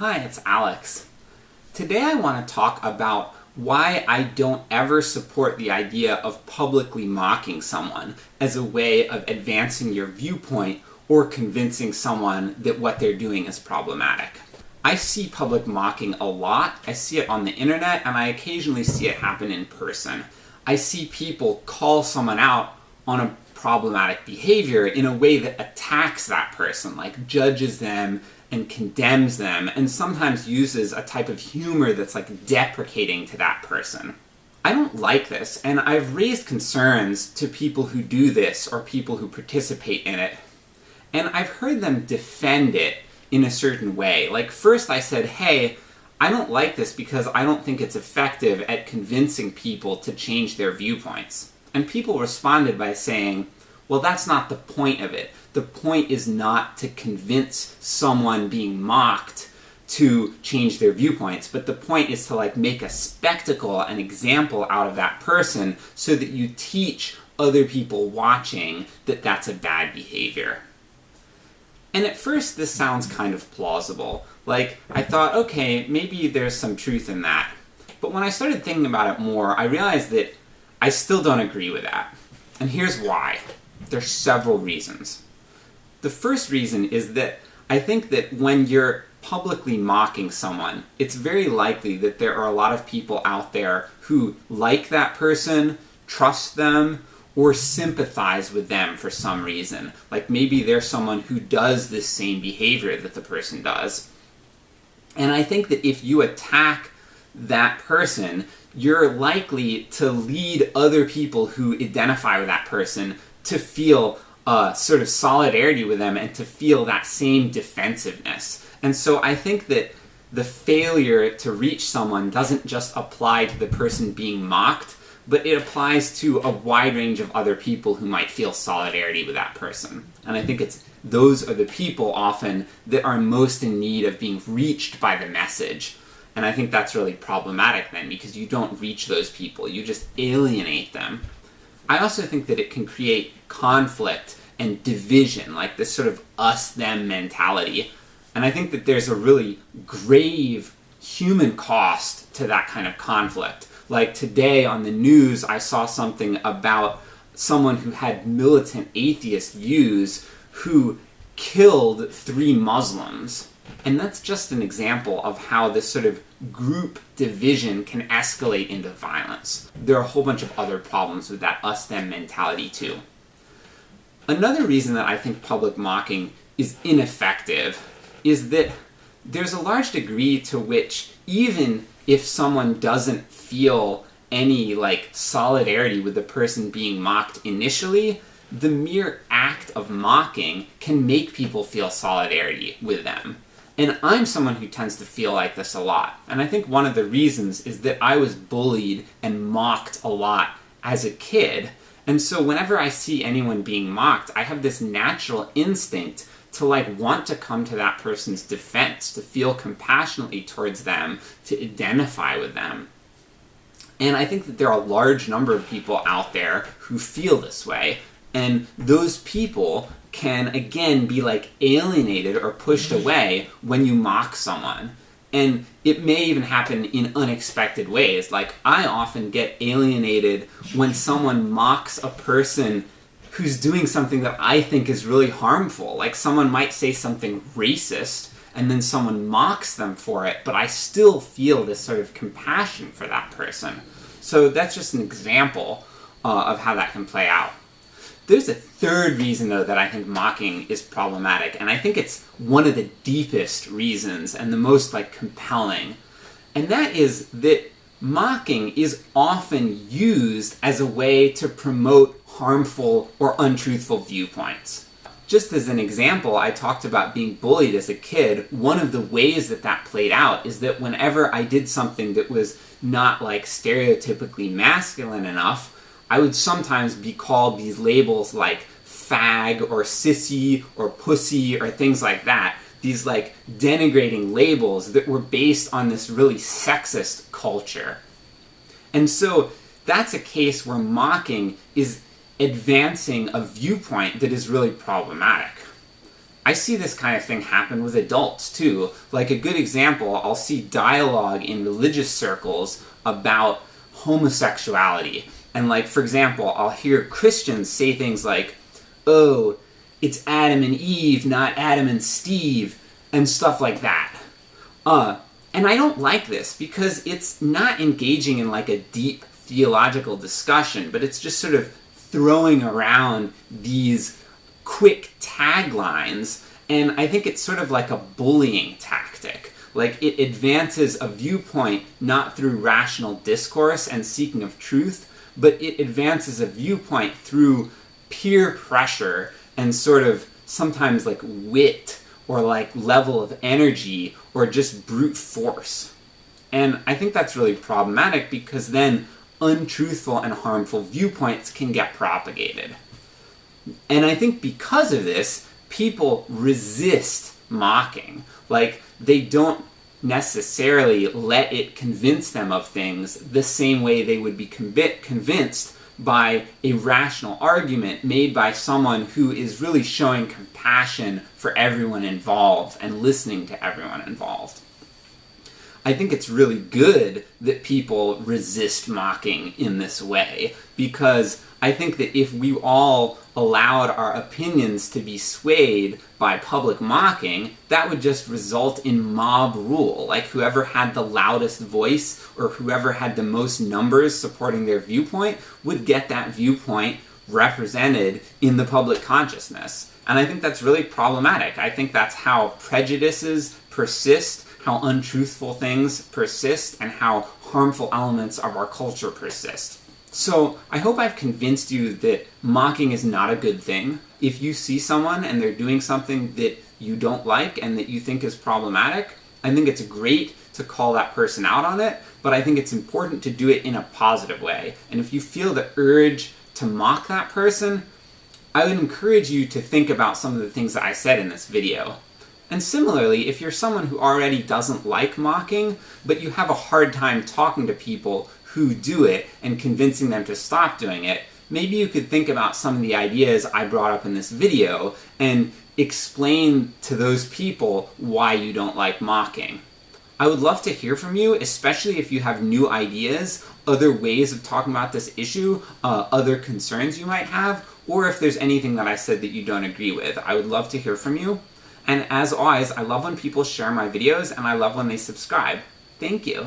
Hi, it's Alex. Today I want to talk about why I don't ever support the idea of publicly mocking someone as a way of advancing your viewpoint or convincing someone that what they're doing is problematic. I see public mocking a lot, I see it on the internet, and I occasionally see it happen in person. I see people call someone out on a problematic behavior in a way that attacks that person, like judges them and condemns them, and sometimes uses a type of humor that's like deprecating to that person. I don't like this, and I've raised concerns to people who do this or people who participate in it, and I've heard them defend it in a certain way. Like, first I said, hey, I don't like this because I don't think it's effective at convincing people to change their viewpoints. And people responded by saying, well, that's not the point of it. The point is not to convince someone being mocked to change their viewpoints, but the point is to like make a spectacle, an example out of that person so that you teach other people watching that that's a bad behavior. And at first this sounds kind of plausible. Like, I thought, okay, maybe there's some truth in that. But when I started thinking about it more, I realized that I still don't agree with that. And here's why. There's several reasons. The first reason is that I think that when you're publicly mocking someone, it's very likely that there are a lot of people out there who like that person, trust them, or sympathize with them for some reason. Like maybe they're someone who does this same behavior that the person does. And I think that if you attack that person, you're likely to lead other people who identify with that person to feel uh, sort of solidarity with them and to feel that same defensiveness. And so I think that the failure to reach someone doesn't just apply to the person being mocked, but it applies to a wide range of other people who might feel solidarity with that person. And I think it's those are the people often that are most in need of being reached by the message. And I think that's really problematic then, because you don't reach those people, you just alienate them. I also think that it can create conflict and division, like this sort of us-them mentality. And I think that there's a really grave human cost to that kind of conflict. Like today on the news, I saw something about someone who had militant atheist views who killed three Muslims. And that's just an example of how this sort of group division can escalate into violence. There are a whole bunch of other problems with that us-them mentality too. Another reason that I think public mocking is ineffective is that there's a large degree to which even if someone doesn't feel any like solidarity with the person being mocked initially, the mere act of mocking can make people feel solidarity with them. And I'm someone who tends to feel like this a lot. And I think one of the reasons is that I was bullied and mocked a lot as a kid, and so whenever I see anyone being mocked, I have this natural instinct to like want to come to that person's defense, to feel compassionately towards them, to identify with them. And I think that there are a large number of people out there who feel this way, and those people can again be like alienated or pushed away when you mock someone. And it may even happen in unexpected ways. Like, I often get alienated when someone mocks a person who's doing something that I think is really harmful. Like, someone might say something racist, and then someone mocks them for it, but I still feel this sort of compassion for that person. So that's just an example uh, of how that can play out. There's a third reason, though, that I think mocking is problematic, and I think it's one of the deepest reasons and the most, like, compelling. And that is that mocking is often used as a way to promote harmful or untruthful viewpoints. Just as an example, I talked about being bullied as a kid. One of the ways that that played out is that whenever I did something that was not, like, stereotypically masculine enough, I would sometimes be called these labels like fag or sissy or pussy or things like that. These like denigrating labels that were based on this really sexist culture. And so that's a case where mocking is advancing a viewpoint that is really problematic. I see this kind of thing happen with adults too. Like a good example, I'll see dialogue in religious circles about homosexuality. And like, for example, I'll hear Christians say things like, oh, it's Adam and Eve, not Adam and Steve, and stuff like that. Uh, and I don't like this because it's not engaging in like a deep theological discussion, but it's just sort of throwing around these quick taglines, and I think it's sort of like a bullying tactic. Like it advances a viewpoint not through rational discourse and seeking of truth, but it advances a viewpoint through peer pressure and sort of sometimes like wit or like level of energy or just brute force. And I think that's really problematic because then untruthful and harmful viewpoints can get propagated. And I think because of this, people resist mocking. Like, they don't necessarily let it convince them of things the same way they would be convinced by a rational argument made by someone who is really showing compassion for everyone involved and listening to everyone involved. I think it's really good that people resist mocking in this way, because I think that if we all allowed our opinions to be swayed by public mocking, that would just result in mob rule. Like whoever had the loudest voice or whoever had the most numbers supporting their viewpoint would get that viewpoint represented in the public consciousness. And I think that's really problematic. I think that's how prejudices persist how untruthful things persist and how harmful elements of our culture persist. So, I hope I've convinced you that mocking is not a good thing. If you see someone and they're doing something that you don't like and that you think is problematic, I think it's great to call that person out on it, but I think it's important to do it in a positive way. And if you feel the urge to mock that person, I would encourage you to think about some of the things that I said in this video. And similarly, if you're someone who already doesn't like mocking, but you have a hard time talking to people who do it and convincing them to stop doing it, maybe you could think about some of the ideas I brought up in this video and explain to those people why you don't like mocking. I would love to hear from you, especially if you have new ideas, other ways of talking about this issue, uh, other concerns you might have, or if there's anything that I said that you don't agree with. I would love to hear from you. And as always, I love when people share my videos and I love when they subscribe. Thank you.